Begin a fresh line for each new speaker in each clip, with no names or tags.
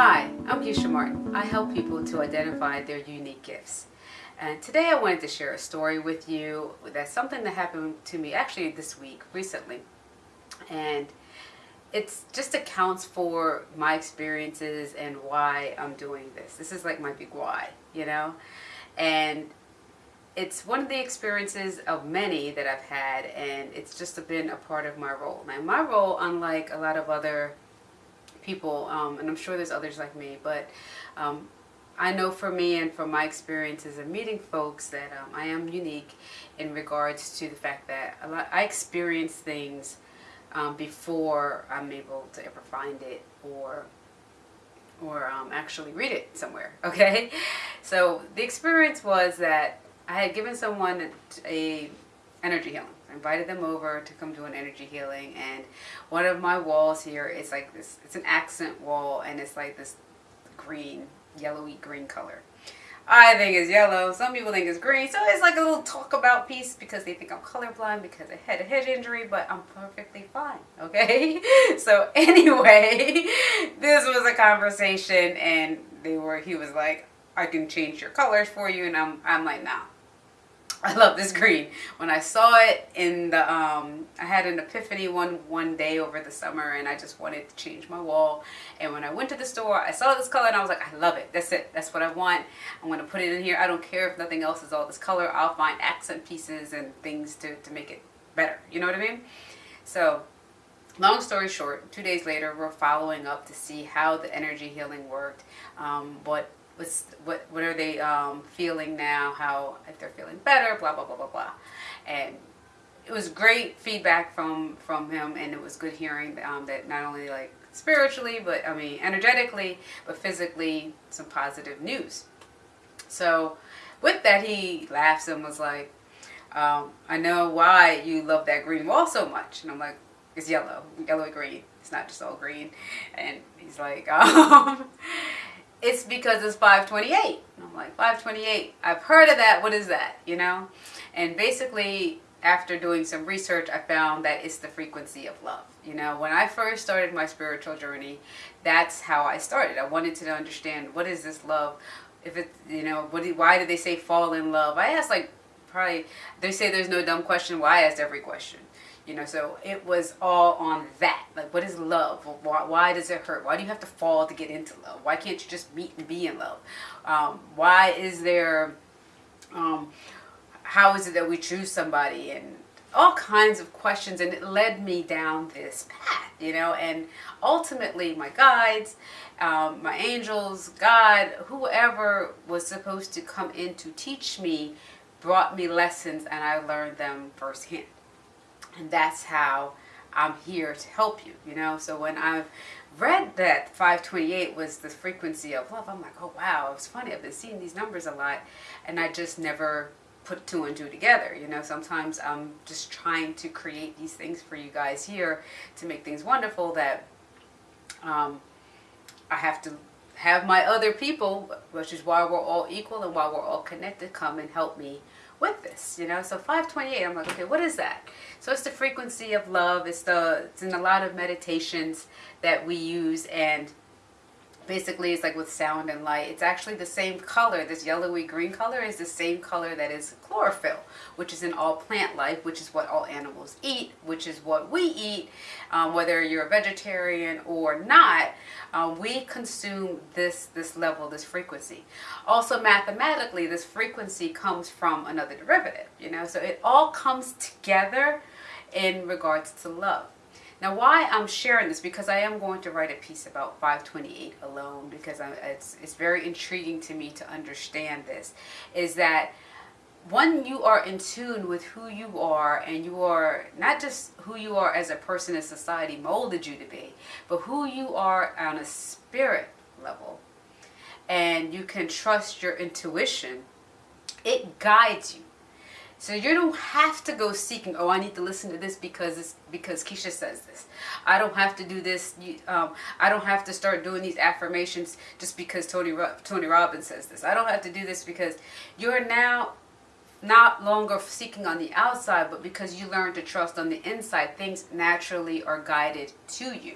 Hi, I'm Keisha Martin. I help people to identify their unique gifts. And today I wanted to share a story with you that's something that happened to me actually this week, recently. And it just accounts for my experiences and why I'm doing this. This is like my big why, you know? And it's one of the experiences of many that I've had and it's just been a part of my role. Now my role, unlike a lot of other people, um, and I'm sure there's others like me, but um, I know for me and from my experiences of meeting folks that um, I am unique in regards to the fact that lot, I experience things um, before I'm able to ever find it or or um, actually read it somewhere okay? So the experience was that I had given someone a energy healing I invited them over to come do an energy healing and one of my walls here is like this it's an accent wall and it's like this green yellowy green color I think it's yellow. Some people think it's green. So it's like a little talk about piece because they think I'm colorblind because I had a head injury, but I'm perfectly fine. Okay. So anyway, this was a conversation and they were, he was like, I can change your colors for you. And I'm, I'm like, nah, I love this green. When I saw it in the, um, I had an epiphany one one day over the summer and I just wanted to change my wall. And when I went to the store, I saw this color and I was like, I love it. That's it. That's what I want. I'm going to put it in here. I don't care if nothing else is all this color. I'll find accent pieces and things to, to make it better. You know what I mean? So long story short, two days later, we're following up to see how the energy healing worked, um, what's what what are they um, feeling now? How if they're feeling better blah blah blah blah blah. And it was great feedback from from him and it was good hearing um, that not only like spiritually but I mean energetically but physically some positive news. So with that he laughs and was like um, I know why you love that green wall so much. And I'm like it's yellow. Yellow and green. It's not just all green. And he's like um, it's because it's 528. I'm like, 528, I've heard of that, what is that, you know? And basically, after doing some research, I found that it's the frequency of love. You know, when I first started my spiritual journey, that's how I started. I wanted to understand, what is this love? If it, you know, what, why do they say fall in love? I asked like, probably, they say there's no dumb question. Well, I asked every question. You know, so it was all on that. Like, what is love? Why, why does it hurt? Why do you have to fall to get into love? Why can't you just meet and be in love? Um, why is there, um, how is it that we choose somebody? And all kinds of questions. And it led me down this path, you know, and ultimately my guides, um, my angels, God, whoever was supposed to come in to teach me brought me lessons and I learned them firsthand and that's how I'm here to help you, you know. So when I've read that 528 was the frequency of love, I'm like, oh wow, it's funny. I've been seeing these numbers a lot, and I just never put two and two together. You know, sometimes I'm just trying to create these things for you guys here to make things wonderful that um, I have to have my other people, which is why we're all equal and why we're all connected, come and help me with this, you know. So 528, I'm like, okay, what is that? So it's the frequency of love. It's the it's in a lot of meditations that we use and basically it's like with sound and light it's actually the same color this yellowy green color is the same color that is chlorophyll which is in all plant life which is what all animals eat which is what we eat um, whether you're a vegetarian or not um, we consume this this level this frequency. Also mathematically this frequency comes from another derivative you know so it all comes together in regards to love now why I'm sharing this, because I am going to write a piece about 528 alone, because I, it's, it's very intriguing to me to understand this, is that when you are in tune with who you are and you are not just who you are as a person in society molded you to be, but who you are on a spirit level, and you can trust your intuition, it guides you so you don't have to go seeking, oh, I need to listen to this because it's because Keisha says this. I don't have to do this. Um, I don't have to start doing these affirmations just because Tony, Tony Robbins says this. I don't have to do this because you're now not longer seeking on the outside, but because you learn to trust on the inside, things naturally are guided to you.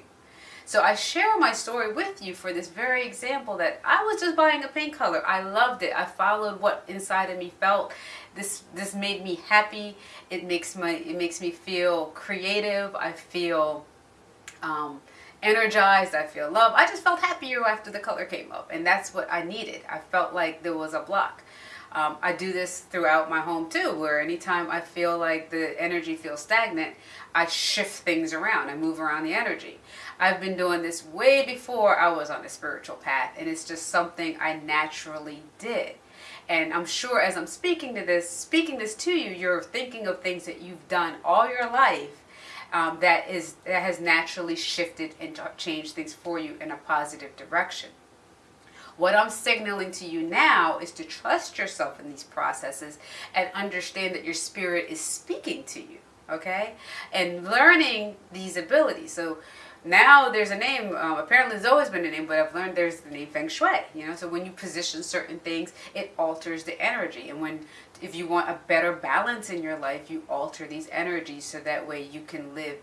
So I share my story with you for this very example that I was just buying a pink color. I loved it. I followed what inside of me felt. This this made me happy. It makes my it makes me feel creative. I feel um, energized. I feel love. I just felt happier after the color came up, and that's what I needed. I felt like there was a block. Um, I do this throughout my home too, where anytime I feel like the energy feels stagnant, I shift things around. I move around the energy. I've been doing this way before I was on a spiritual path, and it's just something I naturally did. And I'm sure as I'm speaking to this, speaking this to you, you're thinking of things that you've done all your life um, that is that has naturally shifted and changed things for you in a positive direction. What I'm signaling to you now is to trust yourself in these processes and understand that your spirit is speaking to you, okay? And learning these abilities. So now there's a name, um, apparently there's always been a name, but I've learned there's the name Feng Shui, you know, so when you position certain things, it alters the energy. And when, if you want a better balance in your life, you alter these energies so that way you can live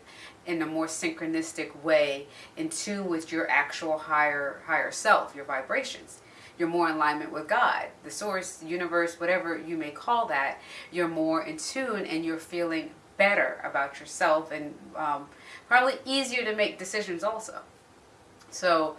in a more synchronistic way in tune with your actual higher, higher self, your vibrations you're more in alignment with God, the source, universe, whatever you may call that, you're more in tune and you're feeling better about yourself and um, probably easier to make decisions also. So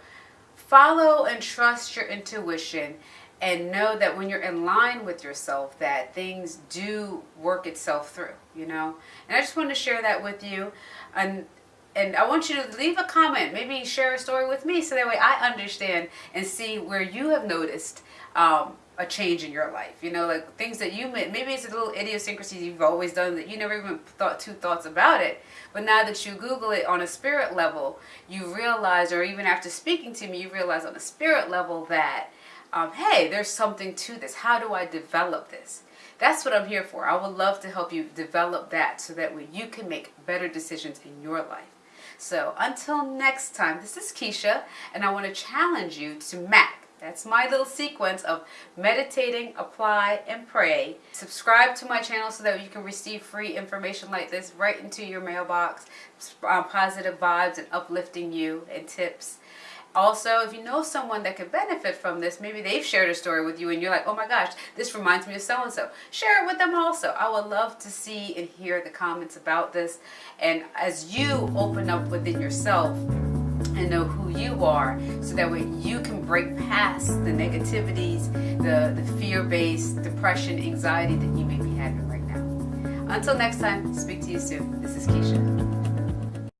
follow and trust your intuition and know that when you're in line with yourself that things do work itself through, you know. And I just wanted to share that with you. And and I want you to leave a comment, maybe share a story with me so that way I understand and see where you have noticed um, a change in your life. You know, like things that you may, maybe it's a little idiosyncrasy you've always done that you never even thought two thoughts about it. But now that you Google it on a spirit level, you realize, or even after speaking to me, you realize on a spirit level that, um, hey, there's something to this. How do I develop this? That's what I'm here for. I would love to help you develop that so that way you can make better decisions in your life. So until next time, this is Keisha, and I want to challenge you to map that's my little sequence of meditating, apply, and pray. Subscribe to my channel so that you can receive free information like this right into your mailbox. Uh, positive vibes and uplifting you and tips. Also, if you know someone that could benefit from this, maybe they've shared a story with you and you're like, oh my gosh, this reminds me of so-and-so. Share it with them also. I would love to see and hear the comments about this. And as you open up within yourself, and know who you are so that way you can break past the negativities, the, the fear-based depression, anxiety that you may be having right now. Until next time, speak to you soon. This is Keisha.